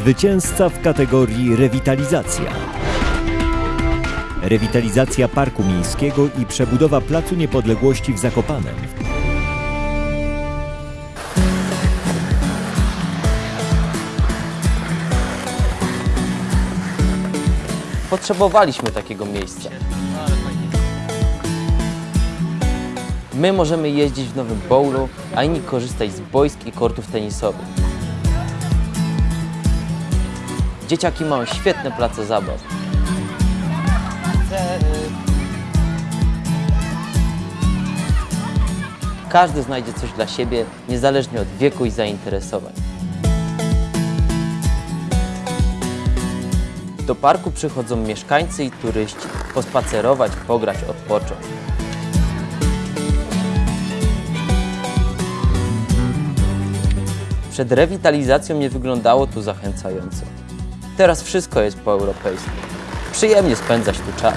Zwycięzca w kategorii rewitalizacja. Rewitalizacja Parku Miejskiego i przebudowa Placu Niepodległości w Zakopanem. Potrzebowaliśmy takiego miejsca. My możemy jeździć w Nowym Bowlu, a inni korzystać z boisk i kortów tenisowych. Dzieciaki mają świetne place zabaw. Każdy znajdzie coś dla siebie, niezależnie od wieku i zainteresowań. Do parku przychodzą mieszkańcy i turyści pospacerować, pograć, odpocząć. Przed rewitalizacją nie wyglądało tu zachęcająco. Teraz wszystko jest po europejsku. Przyjemnie spędzać tu czas.